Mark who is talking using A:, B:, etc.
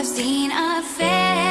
A: I've seen a face.